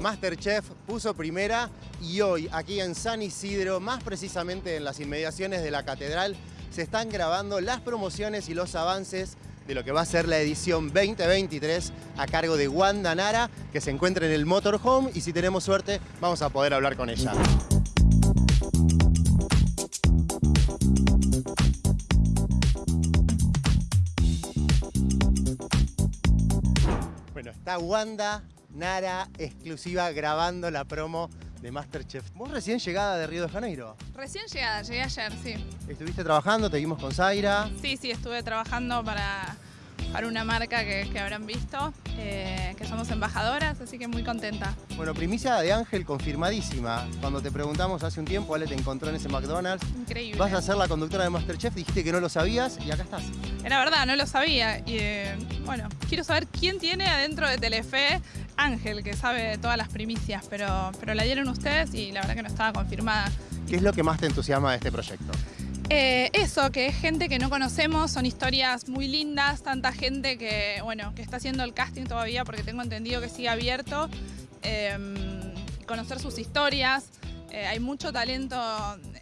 Masterchef puso primera y hoy aquí en San Isidro, más precisamente en las inmediaciones de la catedral, se están grabando las promociones y los avances de lo que va a ser la edición 2023 a cargo de Wanda Nara, que se encuentra en el Motorhome y si tenemos suerte vamos a poder hablar con ella. Bueno, está Wanda Nara exclusiva grabando la promo de Masterchef. Vos recién llegada de Río de Janeiro. Recién llegada, llegué ayer, sí. Estuviste trabajando, te vimos con Zaira. Sí, sí, estuve trabajando para, para una marca que, que habrán visto, eh, que somos embajadoras, así que muy contenta. Bueno, primicia de Ángel confirmadísima. Cuando te preguntamos hace un tiempo, Ale te encontró en ese McDonald's. Increíble. Vas a ser la conductora de Masterchef, dijiste que no lo sabías y acá estás. Era verdad, no lo sabía. Y eh, bueno, quiero saber quién tiene adentro de Telefe Ángel, que sabe todas las primicias, pero, pero la dieron ustedes y la verdad que no estaba confirmada. ¿Qué es lo que más te entusiasma de este proyecto? Eh, eso, que es gente que no conocemos, son historias muy lindas, tanta gente que, bueno, que está haciendo el casting todavía porque tengo entendido que sigue abierto. Eh, conocer sus historias, eh, hay mucho talento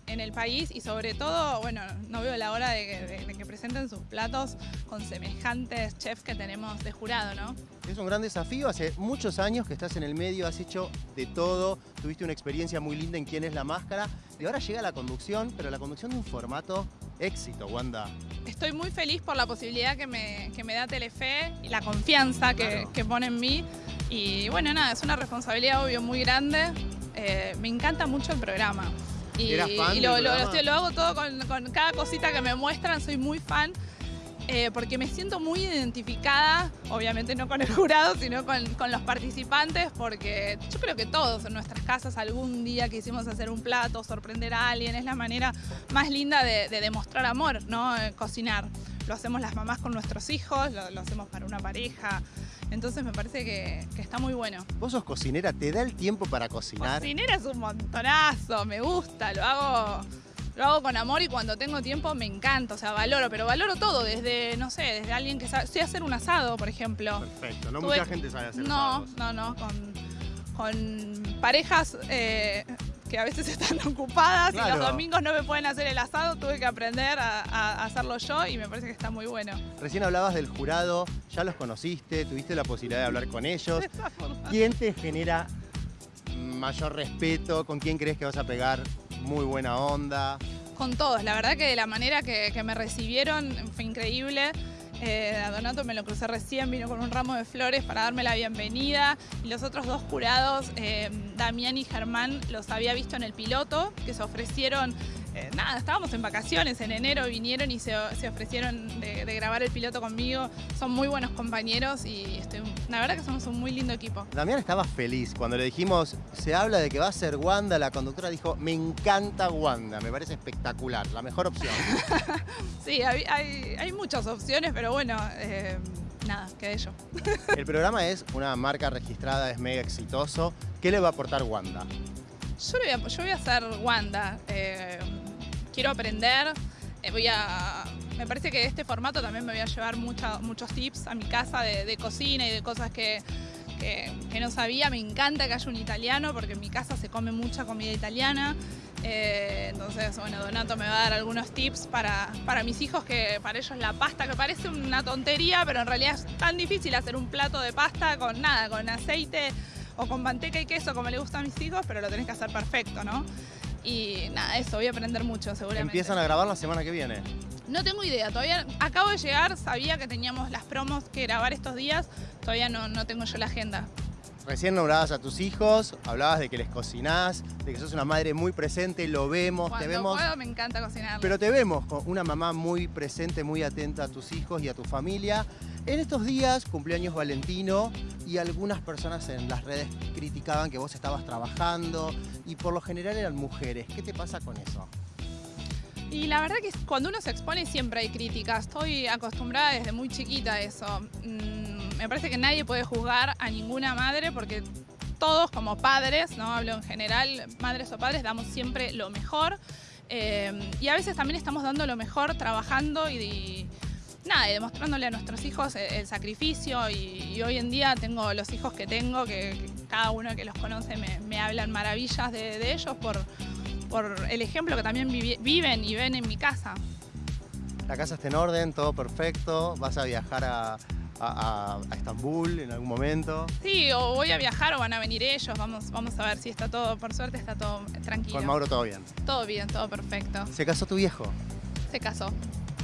en el país y sobre todo, bueno, no veo la hora de que, de- de que presenten sus platos con semejantes chefs que tenemos de jurado, ¿no? Es un gran desafío, hace muchos años que estás en el medio, has hecho de todo, tuviste una experiencia muy linda en quién es la máscara y ahora llega la conducción, pero la conducción de un formato éxito, Wanda. Estoy muy feliz por la posibilidad que me, que me da Telefe y la confianza que, Claro. que pone en mí. Y bueno, nada, es una responsabilidad obvio muy grande. Eh, me encanta mucho el programa. Y, ¿Eras fan y del lo, lo- programa? estoy- lo hago todo con, con cada cosita que me muestran, soy muy fan. eh, porque me siento muy identificada, obviamente no con el jurado, sino con, con los participantes, porque yo creo que todos en nuestras casas algún día quisimos hacer un plato, sorprender a alguien, es la manera más linda de, de demostrar amor, ¿no? Eh, Cocinar. Lo hacemos las mamás con nuestros hijos, lo, lo hacemos para una pareja. Entonces me parece que, que está muy bueno. Vos sos cocinera, ¿te da el tiempo para cocinar? Cocinera es un montonazo, me gusta, lo hago, lo hago con amor y cuando tengo tiempo me encanta, o sea, valoro, pero valoro todo, desde, no sé, desde alguien que sabe, sé hacer un asado, por ejemplo. Perfecto, no Tuve- mucha gente sabe hacer No, asados. no, no, con, con parejas eh, que a veces están ocupadas y los domingos no me pueden hacer el asado, tuve que aprender a, a hacerlo yo y me parece que está muy bueno. Recién hablabas del jurado, ya los conociste, tuviste la posibilidad de hablar con ellos. ¿Quién te genera mayor respeto? ¿Con quién crees que vas a pegar muy buena onda? Con todos, la verdad que de la manera que, que me recibieron fue increíble. Eh, a Donato me lo crucé recién, vino con un ramo de flores para darme la bienvenida. Y los otros dos jurados, eh, Damián y Germán, los había visto en el piloto, que se ofrecieron, eh, nada, estábamos en vacaciones, en enero vinieron y se, se ofrecieron de, de grabar el piloto conmigo. Son muy buenos compañeros y estoy, la verdad que somos un muy lindo equipo. Damián estaba feliz cuando le dijimos, se habla de que va a ser Wanda, la conductora dijo, me encanta Wanda, me parece espectacular, la mejor opción. Sí, hay, hay- hay muchas opciones, pero bueno, eh, nada, quedé yo. El programa es una marca registrada, es mega exitoso. ¿Qué le va a aportar Wanda? Yo, voy a, yo voy a ser Wanda. eh, quiero aprender. eh, voy a, me parece que de este formato también me voy a llevar muchos tips a mi casa de, cocina y de cosas que, que- que no sabía. Me encanta que haya un italiano porque en mi casa se come mucha comida italiana. Eh, entonces, bueno, Donato me va a dar algunos tips para, para mis hijos, que para ellos la pasta, que parece una tontería, pero en realidad es tan difícil hacer un plato de pasta con nada, con aceite o con manteca y queso como le gusta a mis hijos, pero lo tenés que hacer perfecto, ¿no? Y nada, eso, voy a aprender mucho seguramente. Empiezan a grabar la semana que viene. No tengo idea, todavía acabo de llegar, sabía que teníamos las promos que grabar estos días, todavía no, no tengo yo la agenda. Recién nombrabas a tus hijos, hablabas de que les cocinás, de que sos una madre muy presente, lo vemos, Cuando te vemos, puedo me encanta cocinar. pero te vemos con una mamá muy presente, muy atenta a tus hijos y a tu familia. En estos días, cumpleaños Valentino, y algunas personas en las redes criticaban que vos estabas trabajando, y por lo general eran mujeres. ¿Qué te pasa con eso? Y la verdad que cuando uno se expone siempre hay críticas. Estoy acostumbrada desde muy chiquita a eso. Mm, me parece que nadie puede juzgar a ninguna madre porque todos como padres, no hablo en general, madres o padres, damos siempre lo mejor. Eh, y a veces también estamos dando lo mejor trabajando y, y nada, y demostrándole a nuestros hijos el, el sacrificio. Y, y hoy en día tengo los hijos que tengo que, cada uno que los conoce me, me hablan maravillas de, de ellos por, por el ejemplo que también viven y ven en mi casa. La casa está en orden, todo perfecto. Vas a viajar a, a- a- a Estambul en algún momento. Sí, o voy a viajar o van a venir ellos, vamos, vamos a ver si está todo, por suerte está todo tranquilo. Con Mauro todo bien. Todo bien, todo perfecto. Se casó tu viejo. Se casó.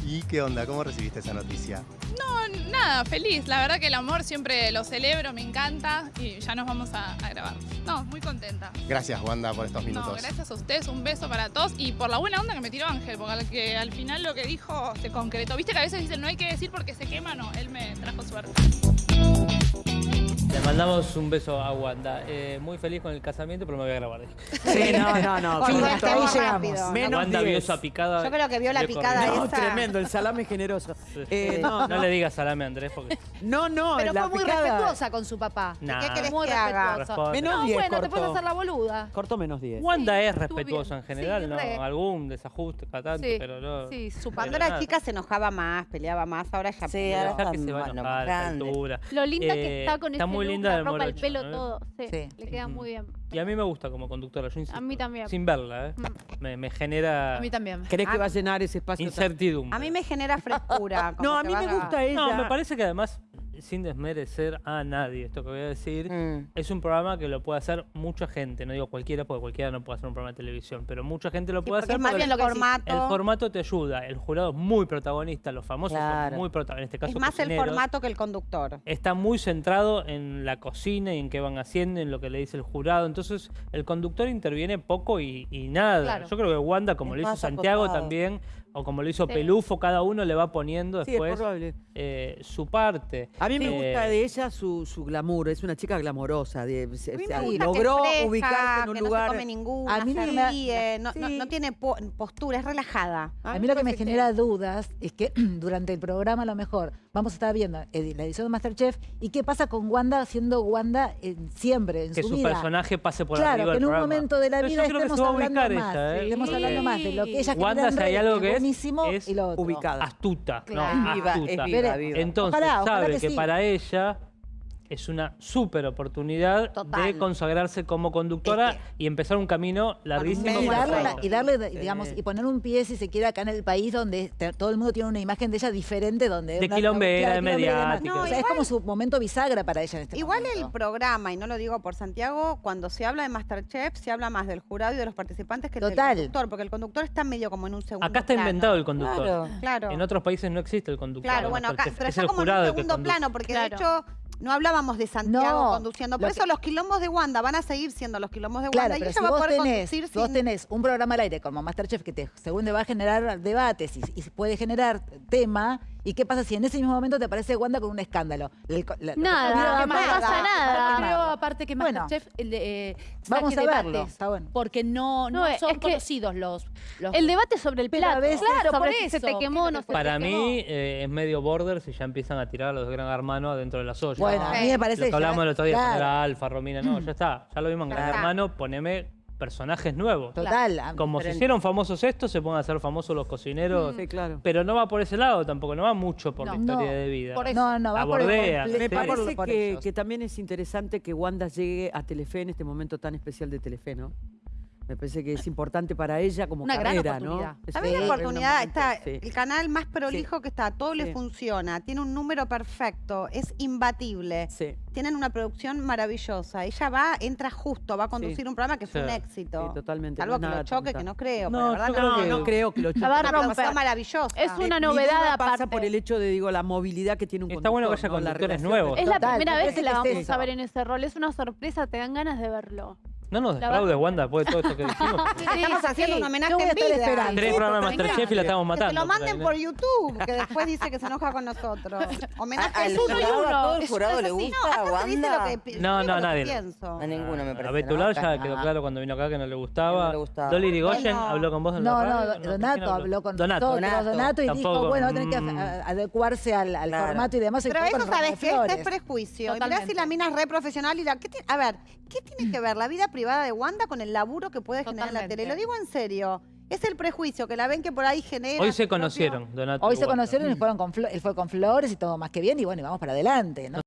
¿Y qué onda? ¿Cómo recibiste esa noticia? No, nada, feliz. La verdad que el amor siempre lo celebro, me encanta y ya nos vamos a, a grabar. No, muy contenta. Gracias, Wanda, por estos No, minutos. gracias a ustedes, un beso para todos y por la buena onda que me tiró Ángel, porque al, que al final lo que dijo se concretó. Viste que a veces dicen no hay que decir porque se quema, no, él me trajo suerte. Le mandamos un beso a Wanda. Eh, muy feliz con el casamiento, pero me voy a grabar. Sí, no, no, no. Suerte, esto- ahí llegamos. Menos Wanda vio 10. esa picada. Yo creo que vio la picada. No, esa. tremendo, el salame generoso. Eh, no, No no, le digas salame a Andrés porque. no, no, Pero la fue muy picada- respetuosa con su papá. Nah, ¿Qué querés Muy que haga? Menos No, 10 bueno, te cortó. puedes hacer la boluda. Cortó menos 10. Wanda es Estuvo respetuosa bien. en general, Sí, ¿no? re. Algún desajuste cada tanto, Sí, pero no. sí, su pero Cuando era chica se enojaba más, peleaba más, ahora ya Sí, ahora que se va a enojar a altura. Lo linda Eh, que está con está ese muy look, linda la ropa, el morocho, pelo, ¿no? todo. Sí, Sí. le queda muy bien. Y a mí me gusta como conductora, yo insisto. A mí también. Sin verla, ¿eh? Mm. Me, me genera A mí también. ¿Crees que Ah, va a llenar ese espacio? incertidumbre. A mí me genera frescura. como No, a que mí me gusta ella. No, me parece que además, sin desmerecer a nadie, esto que voy a decir, Mm. es un programa que lo puede hacer mucha gente. No digo cualquiera, porque cualquiera no puede hacer un programa de televisión, pero mucha gente lo Sí, puede porque hacer es más porque bien lo que formato. el formato te ayuda. El jurado es muy protagonista, los famosos Claro. son muy protagonistas. En este caso, Es más el formato que el conductor. Está muy centrado en la cocina y en qué van haciendo, en lo que le dice el jurado. Entonces, el conductor interviene poco y, y nada. Claro. Yo creo que Wanda, como Es lo hizo Santiago también, o como lo hizo Sí. Pelufo, cada uno le va poniendo después eh, su parte. A mí me Eh, gusta de ella su, su glamour, es una chica glamorosa. De, se- A mí se- me gusta logró fresca, ubicarse en un que lugar. no se come ninguna, A mí se me- ríe, no, no- Sí. no tiene po- postura, es relajada. A mí lo que me genera dudas es que durante el programa a lo mejor vamos a estar viendo la edición de Masterchef y qué pasa con Wanda siendo Wanda en- siempre, en que su, su vida. personaje pase por Claro, arriba que del en un programa. momento de la vida creo que estemos se va a hablando ubicar más, ella, ¿eh? estemos hablando más de lo que ella Wanda, si hay algo que es, buenísimo es y lo otro. ubicada. Astuta, Claro. no, Viva, es astuta. viva, Veré. viva. Entonces Ojalá, ojalá sabe que que, sí. para ella es una súper oportunidad Total. de consagrarse como conductora y empezar un camino larguísimo y darle, la- ella. y darle, Sí. digamos, y poner un pie, si se quiere, acá en el país donde te- todo el mundo tiene una imagen de ella diferente, donde... De una- quilombera, de mediática. No, o sea, es como su momento bisagra para ella en este Igual momento. el programa, y no lo digo por Santiago, cuando se habla de Masterchef, se habla más del jurado y de los participantes que Total. del conductor, porque el conductor está medio como en un segundo Acá está plano. inventado el conductor. Claro. Claro. En otros países no existe el conductor. Claro, bueno, acá, pero es está el como en un segundo plano, porque Claro. de hecho no hablábamos de Santiago No, conduciendo. Por lo eso que- los quilombos de Wanda van a seguir siendo los quilombos de Claro, Wanda y pero ella si va a vos poder tenés, conducir vos tenés un programa al aire como Masterchef que te, según te va a generar debates y, y puede generar tema, ¿y qué pasa si en ese mismo momento te aparece Wanda con un escándalo? El co- la- Nada, no pasa nada. creo aparte que Bueno, Masterchef eh, vamos a verlo, está bueno. porque no, no, No, es son que conocidos los, los El debate sobre el plato. veces- claro, sobre por eso. se te quemó o no se te Para quemó. mí eh, es medio border si ya empiezan a tirar a los de Gran Hermano adentro de las ollas. Bueno, a mí me parece Lo que ya- hablamos el otro día, claro, era Alfa, Romina, no, ya está. Ya lo vimos en Gran. Hermano, poneme personajes nuevos. Total. Como se hicieron famosos estos, se pueden hacer famosos los cocineros. Sí, claro. Pero no va por ese lado tampoco, no va mucho por la historia No, de vida. por eso. No, no, La va por el bordea. completo, Me por- parece por que, que también es interesante que Wanda llegue a Telefe en este momento tan especial de Telefe, ¿no? Me parece que es importante para ella como Una gran carrera, oportunidad. ¿no? Es También un- la es un oportunidad, está sí. el canal más prolijo que está, todo le Sí. funciona, tiene un número perfecto, es imbatible, Sí, tienen una producción maravillosa. Ella va, entra justo, va a conducir un programa que fue Sí. un éxito. sí, totalmente. Salvo no que es lo choque, que no creo. No, pero la verdad yo no, creo No, que- no creo que lo La va a choque. maravillosa. Es Mi- una mi novedad duda pasa por el hecho de, digo, la movilidad que tiene un Está bueno que haya conductores nuevos. Es la Total, primera me vez que la es vamos a ver en ese rol. Es una sorpresa, te dan ganas de verlo. No nos defraudes, Wanda, después de todo esto que dijimos. Estamos haciendo un homenaje a en vida. esperando. Tres programas de Masterchef y la estamos Que matando. se lo manden ahí, ¿no? por YouTube, que después dice que se enoja con nosotros. Homenaje A- es al uno y jurado, uno. a todo el jurado le gusta, lo Wanda. que No, no, que nadie. pienso. A ninguno me A parece. Betular ¿no? ya quedó claro cuando vino acá que no le gustaba. Que no le gustaba. Dolly Rigoyen Bueno. habló con vos en la No, radio. no, ¿con quién Donato habló con Donato. Donato. Donato, y Tampoco, dijo, bueno, va a tener que mm. a- adecuarse al, formato y demás. Pero eso sabes que este es prejuicio. Y mirá si la mina es re profesional y la. ¿qué ti- a ver, ¿qué tiene que ver la vida privada de Wanda con el laburo que puede generar en la tele? Lo digo en serio. Es el prejuicio que la ven que por ahí genera. Hoy se conocieron, Donato. Hoy se Wanda. conocieron y fueron con él fue con Flores y todo más que bien y bueno, y vamos para adelante. ¿no?